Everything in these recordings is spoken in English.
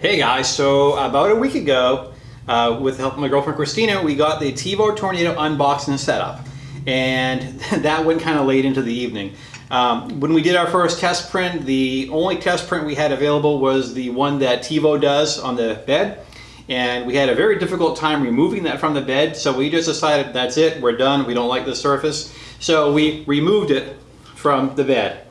Hey guys, so about a week ago, uh, with the help of my girlfriend Christina, we got the Tevo Tornado unboxing and set up. And that went kind of late into the evening. Um, when we did our first test print, the only test print we had available was the one that Tevo does on the bed. And we had a very difficult time removing that from the bed, so we just decided that's it, we're done, we don't like the surface. So we removed it from the bed.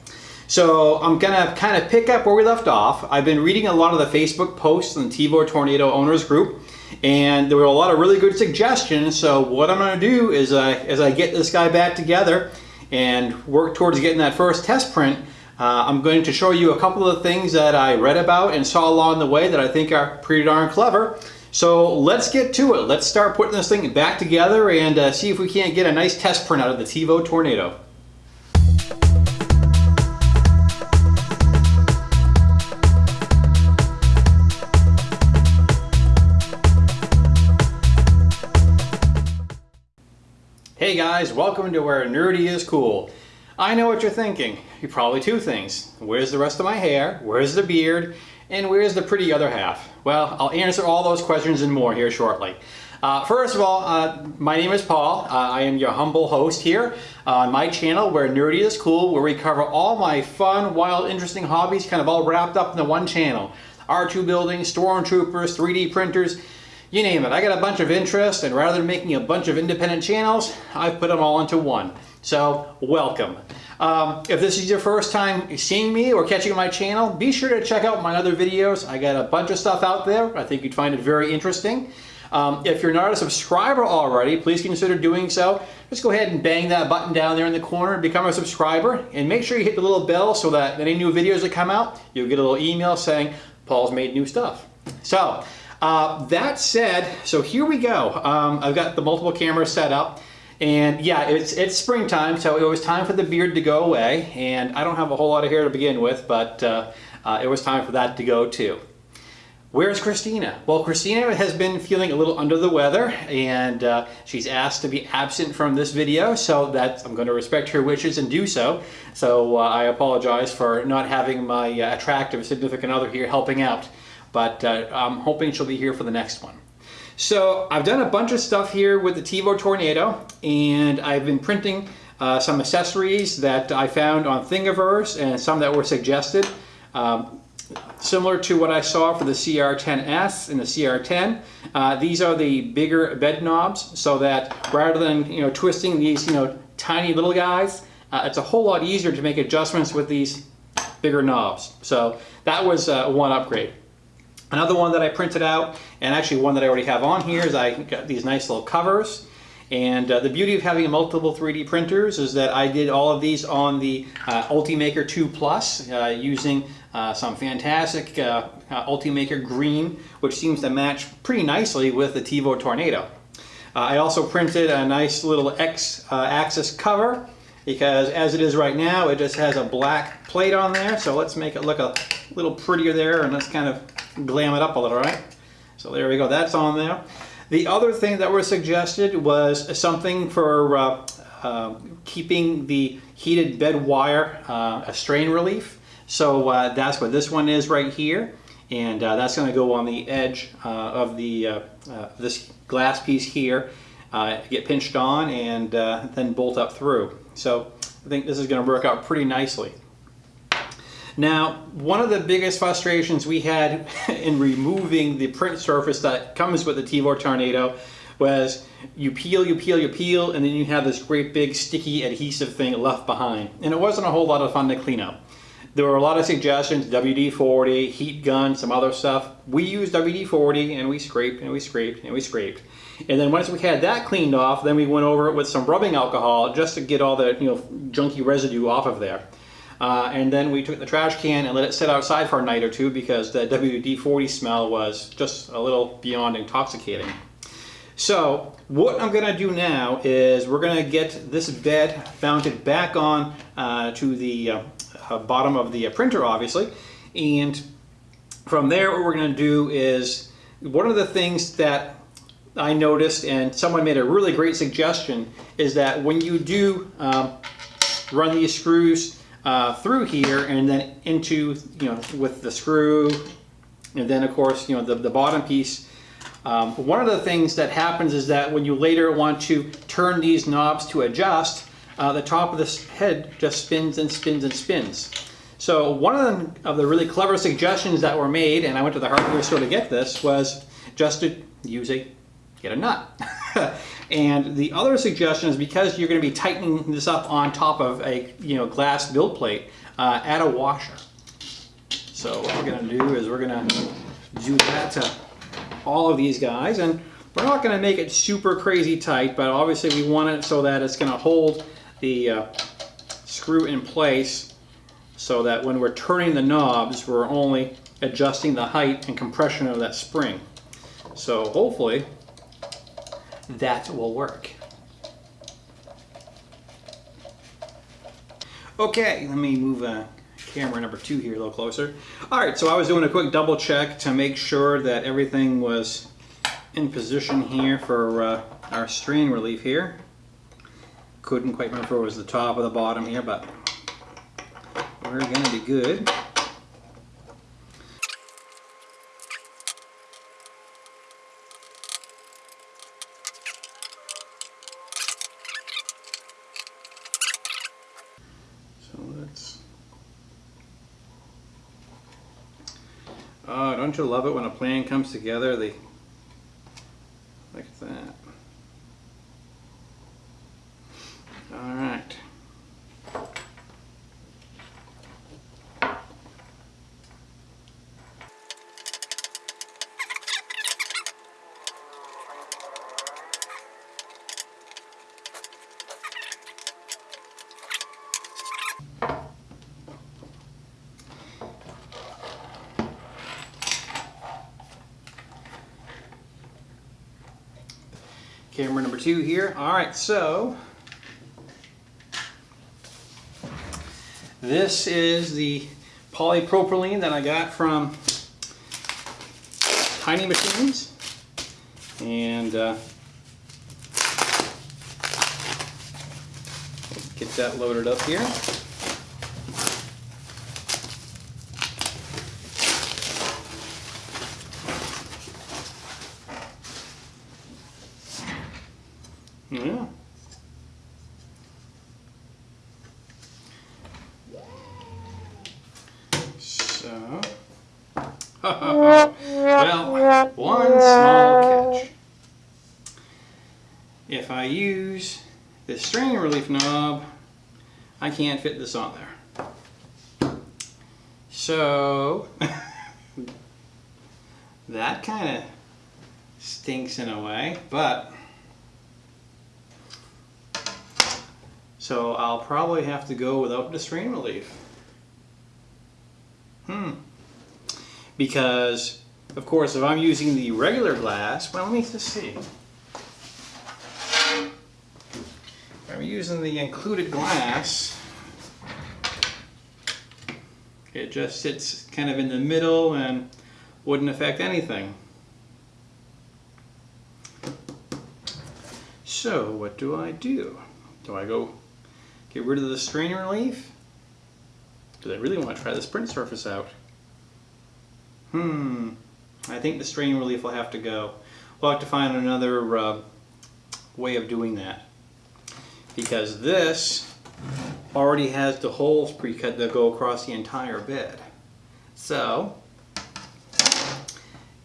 So I'm gonna kind of pick up where we left off. I've been reading a lot of the Facebook posts in the Tevo Tornado Owners Group, and there were a lot of really good suggestions. So what I'm gonna do is, uh, as I get this guy back together and work towards getting that first test print, uh, I'm going to show you a couple of things that I read about and saw along the way that I think are pretty darn clever. So let's get to it. Let's start putting this thing back together and uh, see if we can't get a nice test print out of the Tevo Tornado. Hey guys, welcome to where nerdy is cool. I know what you're thinking. You're probably two things. Where's the rest of my hair? Where's the beard? And where's the pretty other half? Well, I'll answer all those questions and more here shortly. Uh, first of all, uh, my name is Paul. Uh, I am your humble host here on my channel where nerdy is cool, where we cover all my fun, wild, interesting hobbies kind of all wrapped up in the one channel. R2 building, stormtroopers, 3D printers, you name it. I got a bunch of interest and rather than making a bunch of independent channels, I've put them all into one. So welcome. Um, if this is your first time seeing me or catching my channel, be sure to check out my other videos. I got a bunch of stuff out there. I think you'd find it very interesting. Um, if you're not a subscriber already, please consider doing so. Just go ahead and bang that button down there in the corner and become a subscriber. And make sure you hit the little bell so that any new videos that come out, you'll get a little email saying, Paul's made new stuff. So, uh, that said, so here we go. Um, I've got the multiple cameras set up. And yeah, it's, it's springtime, so it was time for the beard to go away. And I don't have a whole lot of hair to begin with, but uh, uh, it was time for that to go too. Where's Christina? Well, Christina has been feeling a little under the weather and uh, she's asked to be absent from this video, so that I'm going to respect her wishes and do so. So uh, I apologize for not having my uh, attractive significant other here helping out but uh, I'm hoping she'll be here for the next one. So I've done a bunch of stuff here with the Tevo Tornado and I've been printing uh, some accessories that I found on Thingiverse and some that were suggested. Um, similar to what I saw for the CR10S and the CR10. Uh, these are the bigger bed knobs so that rather than you know twisting these you know tiny little guys, uh, it's a whole lot easier to make adjustments with these bigger knobs. So that was uh, one upgrade. Another one that I printed out, and actually one that I already have on here, is I got these nice little covers. And uh, the beauty of having multiple 3D printers is that I did all of these on the uh, Ultimaker 2 Plus uh, using uh, some fantastic uh, uh, Ultimaker green, which seems to match pretty nicely with the Tevo Tornado. I also printed a nice little X-axis cover because as it is right now, it just has a black plate on there. So let's make it look a little prettier there and let's kind of glam it up a little, right? So there we go, that's on there. The other thing that was suggested was something for uh, uh, keeping the heated bed wire uh, a strain relief. So uh, that's what this one is right here. And uh, that's gonna go on the edge uh, of the this glass piece here, get pinched on and then bolt up through. So I think this is gonna work out pretty nicely. Now, one of the biggest frustrations we had in removing the print surface that comes with the Tevo Tornado was you peel, you peel, you peel, and then you have this great big sticky adhesive thing left behind. And it wasn't a whole lot of fun to clean up. There were a lot of suggestions, WD-40, heat gun, some other stuff. We used WD-40 and we scraped and we scraped and we scraped. And then once we had that cleaned off, then we went over it with some rubbing alcohol just to get all the you know junky residue off of there. Uh, and then we took the trash can and let it sit outside for a night or two because the WD-40 smell was just a little beyond intoxicating. So what I'm going to do now is we're going to get this bed mounted back on uh, to the uh, uh bottom of the uh, printer obviously and from there what we're going to do is one of the things that I noticed and someone made a really great suggestion is that when you do um, run these screws uh, through here and then into, you know, with the screw And then of course, you know, the, the bottom piece. Um, one of the things that happens is that when you later want to turn these knobs to adjust, uh, the top of this head just spins and spins and spins. So one of the, of the really clever suggestions that were made, and I went to the hardware store to get this, was just to use a, get a nut. and the other suggestion is because you're going to be tightening this up on top of a you know glass build plate, uh, add a washer. So what we're going to do is we're going to do that to all of these guys, and we're not going to make it super crazy tight, but obviously we want it so that it's going to hold the uh, screw in place so that when we're turning the knobs, we're only adjusting the height and compression of that spring. So hopefully that will work. Okay, let me move uh, camera number two here a little closer. All right, so I was doing a quick double check to make sure that everything was in position here for uh, our strain relief here. Couldn't quite remember if it was the top or the bottom here, but we're gonna be good. So let's Oh, don't you love it when a plan comes together? They like that. All right. Camera number two here. All right, so this is the polypropylene that I got from Tiny Machines. And uh, get that loaded up here. Strain relief knob, I can't fit this on there. So, that kind of stinks in a way, but So I'll probably have to go without the strain relief. Hmm. Because, of course, if I'm using the regular glass, well, let me just see. If I'm using the included glass, it just sits kind of in the middle and wouldn't affect anything. So, what do I do? Do I go Get rid of the strain relief? Do I really want to try this print surface out? Hmm, I think the strain relief will have to go. We'll have to find another uh, way of doing that. Because this already has the holes pre-cut that go across the entire bed. So,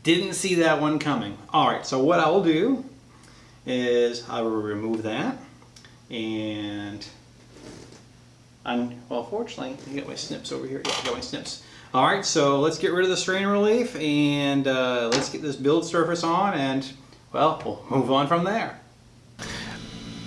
didn't see that one coming. Alright, so what I will do is I will remove that and and well, fortunately, I got my snips over here. Yeah, I got my snips. All right, so let's get rid of the strain relief and uh, let's get this build surface on and, well, we'll move on from there.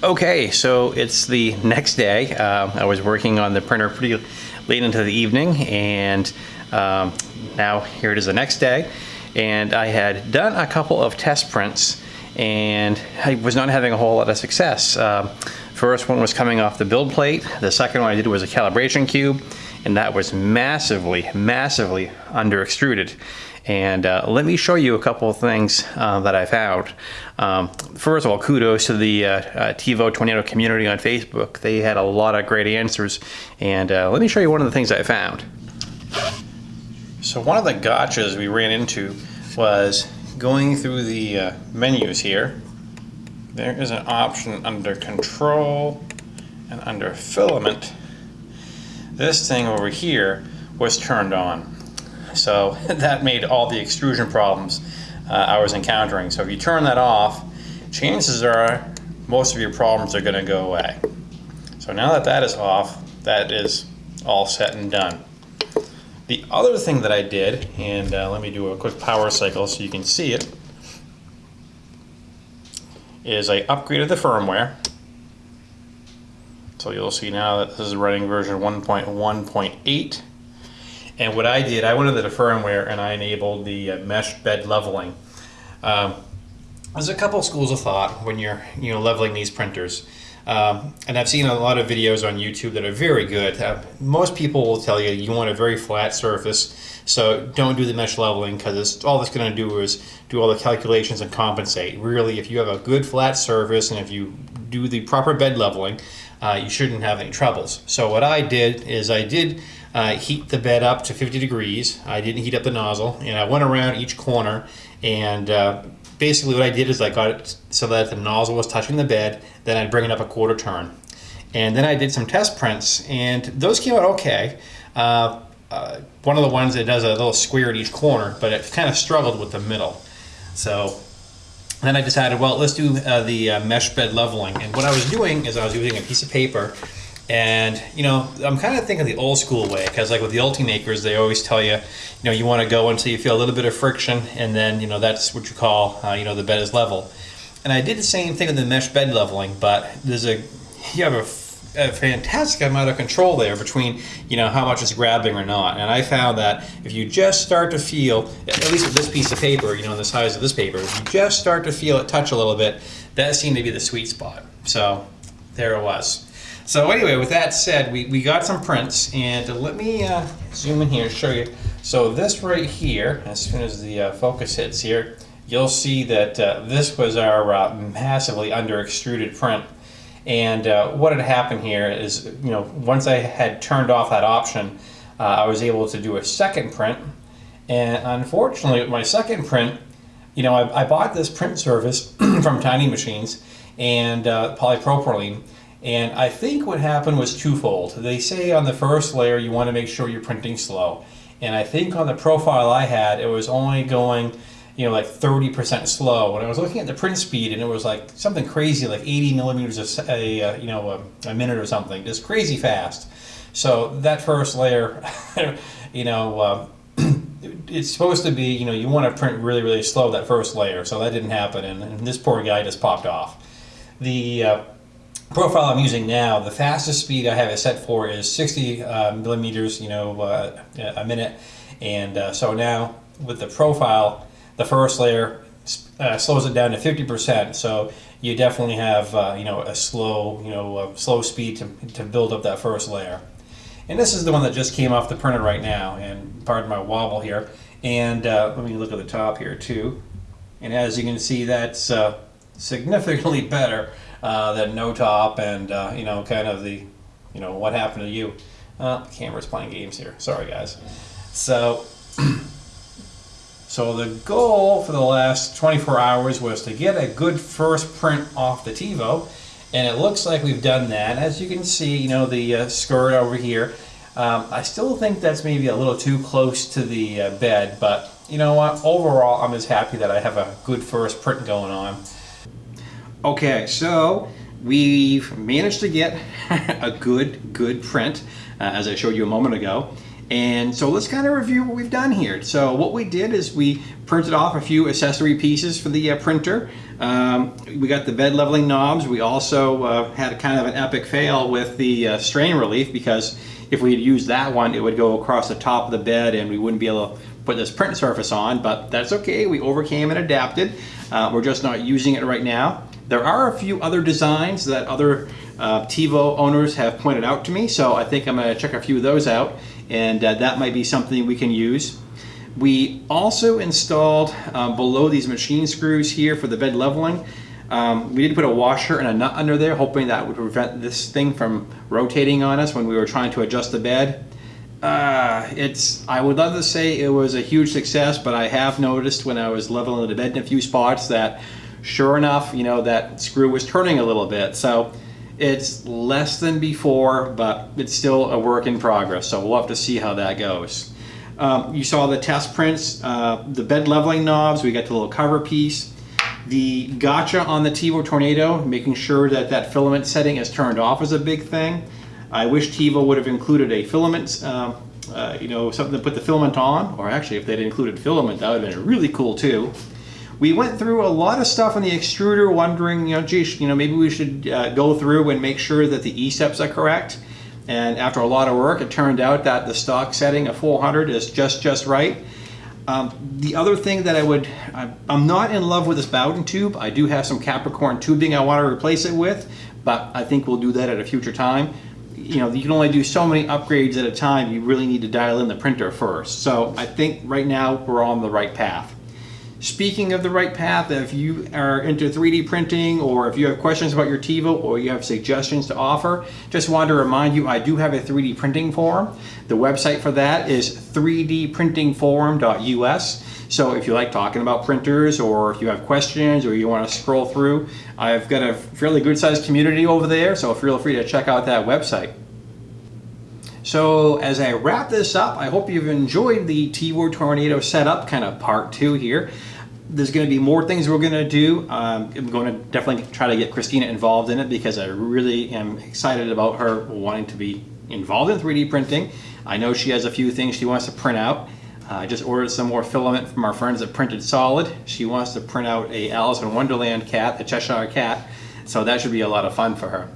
Okay, so it's the next day. Uh, I was working on the printer pretty late into the evening and um, now here it is the next day. And I had done a couple of test prints and I was not having a whole lot of success. Um, First one was coming off the build plate. The second one I did was a calibration cube, and that was massively, massively under extruded. And uh, let me show you a couple of things uh, that I found. Um, first of all, kudos to the uh, uh Tevo Tornado community on Facebook. They had a lot of great answers. And uh, let me show you one of the things I found. So one of the gotchas we ran into was going through the uh, menus here. There is an option under control and under filament. This thing over here was turned on. So that made all the extrusion problems uh, I was encountering. So if you turn that off, chances are most of your problems are going to go away. So now that that is off, that is all set and done. The other thing that I did, and uh, let me do a quick power cycle so you can see it, is I upgraded the firmware. So you'll see now that this is running version 1.1.8. And what I did, I went into the firmware and I enabled the uh, mesh bed leveling. Um, there's a couple schools of thought when you're you know leveling these printers. Um, and I've seen a lot of videos on YouTube that are very good. Uh, most people will tell you you want a very flat surface, so don't do the mesh leveling because all it's going to do is do all the calculations and compensate. Really, if you have a good flat surface and if you do the proper bed leveling, uh, you shouldn't have any troubles. So what I did is I did uh, heat the bed up to 50 degrees. I didn't heat up the nozzle, and I went around each corner and uh, basically what I did is I got it so that the nozzle was touching the bed, then I'd bring it up a quarter turn. And then I did some test prints, and those came out okay. Uh, uh, one of the ones that does a little square at each corner, but it kind of struggled with the middle. So then I decided, well, let's do uh, the uh, mesh bed leveling. And what I was doing is I was using a piece of paper and, you know, I'm kind of thinking the old school way because like with the Ultimakers, they always tell you, you know, you want to go until you feel a little bit of friction and then, you know, that's what you call, uh, you know, the bed is level. And I did the same thing with the mesh bed leveling, but there's a, you have a, a fantastic amount of control there between, you know, how much it's grabbing or not. And I found that if you just start to feel, at least with this piece of paper, you know, the size of this paper, if you just start to feel it touch a little bit, that seemed to be the sweet spot. So there it was. So anyway, with that said, we, we got some prints, and let me uh, zoom in here and show you. So this right here, as soon as the uh, focus hits here, you'll see that uh, this was our uh, massively under extruded print. And uh, what had happened here is, you know, once I had turned off that option, uh, I was able to do a second print. And unfortunately, my second print, you know, I, I bought this print service from Tiny Machines and polypropylene. And I think what happened was twofold. They say on the first layer you want to make sure you're printing slow. And I think on the profile I had, it was only going, you know, like 30% slow. When I was looking at the print speed and it was like something crazy, like 80 millimeters a, a uh, you know, a, a, minute or something, just crazy fast. So that first layer, you know, uh, it's supposed to be, you know, you want to print really, really slow that first layer. So that didn't happen. And, and this poor guy just popped off. The, uh, profile I'm using now, the fastest speed I have it set for is 60 uh, millimeters, you know, uh, a minute. And uh, so now with the profile, the first layer uh, slows it down to 50%. So you definitely have, uh, you know, a slow, you know, slow speed to, to build up that first layer. And this is the one that just came off the printer right now. And pardon my wobble here. And uh, let me look at the top here too. And as you can see, that's significantly better uh, than no top and uh, you know kind of the you know what happened to you. Uh, camera's playing games here. Sorry guys. So so the goal for the last 24 hours was to get a good first print off the Tevo and it looks like we've done that. As you can see, you know the uh, skirt over here. Um, I still think that's maybe a little too close to the uh, bed, but you know what? Overall, I'm just happy that I have a good first print going on. Okay, so we've managed to get a good, good print, uh, as I showed you a moment ago. And so let's kind of review what we've done here. So what we did is we printed off a few accessory pieces for the uh, printer. Um, we got the bed leveling knobs. We also uh, had kind of an epic fail with the uh, strain relief because if we had used that one, it would go across the top of the bed and we wouldn't be able to put this print surface on, but that's okay. We overcame and adapted. Uh, we're just not using it right now. There are a few other designs that other uh, Tevo owners have pointed out to me, so I think I'm going to check a few of those out, and uh, that might be something we can use. We also installed um, below these machine screws here for the bed leveling. Um, we did put a washer and a nut under there, hoping that would prevent this thing from rotating on us when we were trying to adjust the bed. Uh, it's. I would love to say it was a huge success, but I have noticed when I was leveling the bed in a few spots that, sure enough, you know that screw was turning a little bit. So it's less than before, but it's still a work in progress. So we'll have to see how that goes. Um, you saw the test prints, uh, the bed leveling knobs. We got the little cover piece. The gotcha on the Tevo Tornado, making sure that that filament setting is turned off is a big thing. I wish Tevo would have included a filament, uh, uh, you know, something to put the filament on, or actually if they'd included filament, that would have been really cool too. We went through a lot of stuff on the extruder wondering, you know, geez, you know, maybe we should uh, go through and make sure that the E-steps are correct. And after a lot of work, it turned out that the stock setting of 400 is just, just right. Um, the other thing that I would, I'm not in love with this Bowden tube. I do have some Capricorn tubing I want to replace it with, but I think we'll do that at a future time you know, you can only do so many upgrades at a time. You really need to dial in the printer first. So I think right now we're on the right path. Speaking of the right path, if you are into 3D printing or if you have questions about your Tevo or you have suggestions to offer, just want to remind you I do have a 3D printing forum. The website for that is 3dprintingforum.us. So if you like talking about printers or if you have questions or you want to scroll through, I've got a fairly good sized community over there, so feel free to check out that website. So as I wrap this up, I hope you've enjoyed the Tevo Tornado setup, kind of part two here. There's going to be more things we're going to do. Um, I'm going to definitely try to get Christina involved in it because I really am excited about her wanting to be involved in 3D printing. I know she has a few things she wants to print out. Uh, I just ordered some more filament from our friends at Printed Solid. She wants to print out a Alice in Wonderland cat, a Cheshire cat, so that should be a lot of fun for her.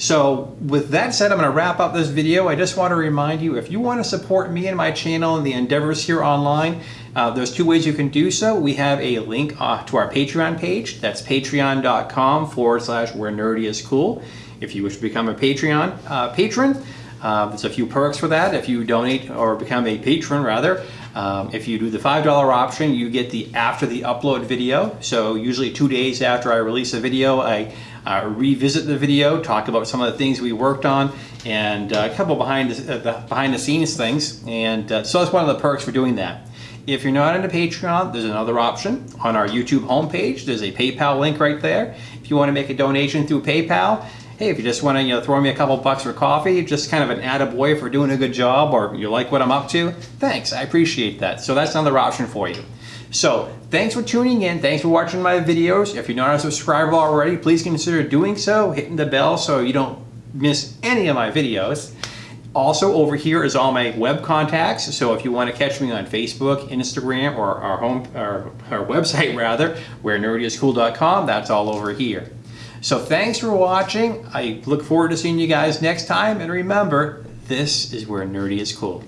So with that said, I'm going to wrap up this video. I just want to remind you, if you want to support me and my channel and the endeavors here online, uh, there's two ways you can do so. We have a link uh, to our Patreon page. That's patreon.com forward slash where nerdy is cool. If you wish to become a Patreon uh, patron, uh, there's a few perks for that. If you donate or become a patron rather, um, if you do the $5 option, you get the after the upload video. So usually two days after I release a video, I uh, revisit the video, talk about some of the things we worked on, and uh, a couple behind the, uh, behind the scenes things. And uh, so that's one of the perks for doing that. If you're not into Patreon, there's another option. On our YouTube homepage, there's a PayPal link right there. If you want to make a donation through PayPal, hey, if you just want to you know, throw me a couple bucks for coffee, just kind of an attaboy for doing a good job or you like what I'm up to, thanks, I appreciate that. So that's another option for you. So thanks for tuning in. Thanks for watching my videos. If you're not a subscriber already, please consider doing so, hitting the bell so you don't miss any of my videos. Also over here is all my web contacts. So if you want to catch me on Facebook, Instagram, or our home, our, our website rather, where nerdyiscool.com, that's all over here. So thanks for watching. I look forward to seeing you guys next time. And remember, this is where nerdy is cool.